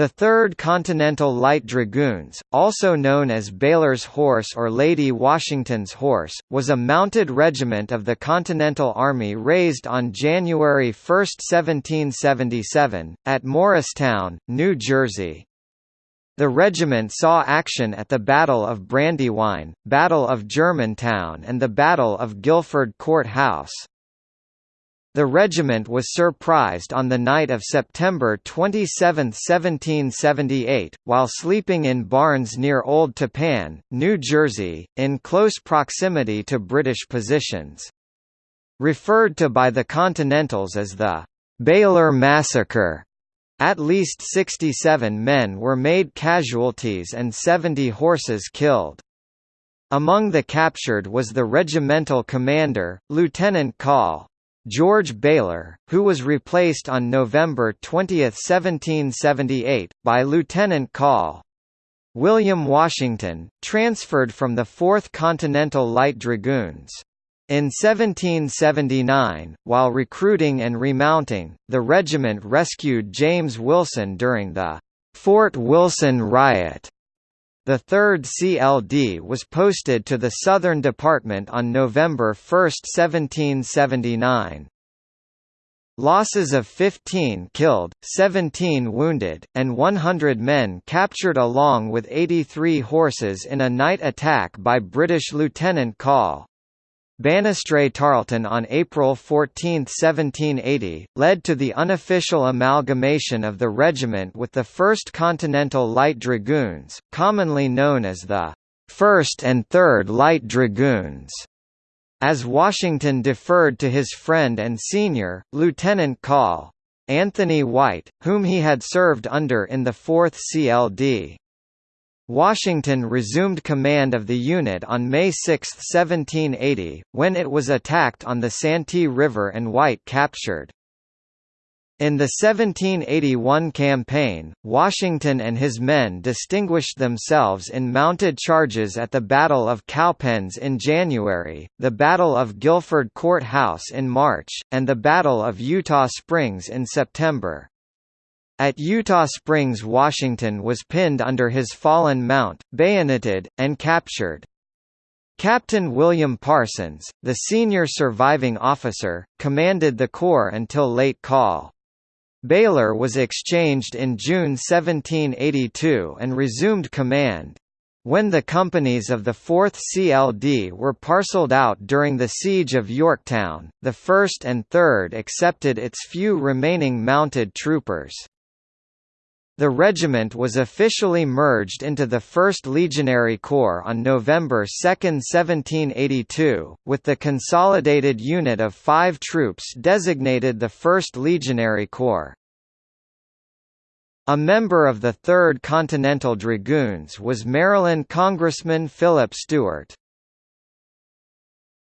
The 3rd Continental Light Dragoons, also known as Baylor's Horse or Lady Washington's Horse, was a mounted regiment of the Continental Army raised on January 1, 1777, at Morristown, New Jersey. The regiment saw action at the Battle of Brandywine, Battle of Germantown and the Battle of Guilford Court House. The regiment was surprised on the night of September 27, 1778, while sleeping in barns near Old Tappan, New Jersey, in close proximity to British positions. Referred to by the Continentals as the Baylor Massacre, at least 67 men were made casualties and 70 horses killed. Among the captured was the regimental commander, Lieutenant Call. George Baylor, who was replaced on November 20, 1778, by Lieutenant Call. William Washington, transferred from the 4th Continental Light Dragoons. In 1779, while recruiting and remounting, the regiment rescued James Wilson during the Fort Wilson riot. The 3rd CLD was posted to the Southern Department on November 1, 1779. Losses of 15 killed, 17 wounded, and 100 men captured along with 83 horses in a night attack by British Lieutenant Call. Banastre Tarleton on April 14, 1780, led to the unofficial amalgamation of the regiment with the 1st Continental Light Dragoons, commonly known as the 1st and 3rd Light Dragoons. As Washington deferred to his friend and senior, Lieutenant Call. Anthony White, whom he had served under in the 4th CLD. Washington resumed command of the unit on May 6, 1780, when it was attacked on the Santee River and White captured. In the 1781 campaign, Washington and his men distinguished themselves in mounted charges at the Battle of Cowpens in January, the Battle of Guilford Court House in March, and the Battle of Eutaw Springs in September. At Eutaw Springs Washington was pinned under his fallen mount, bayoneted, and captured. Captain William Parsons, the senior surviving officer, commanded the corps until late call. Baylor was exchanged in June 1782 and resumed command. When the companies of the 4th CLD were parceled out during the Siege of Yorktown, the 1st and 3rd accepted its few remaining mounted troopers. The regiment was officially merged into the 1st Legionary Corps on November 2, 1782, with the consolidated unit of five troops designated the 1st Legionary Corps. A member of the 3rd Continental Dragoons was Maryland Congressman Philip Stewart.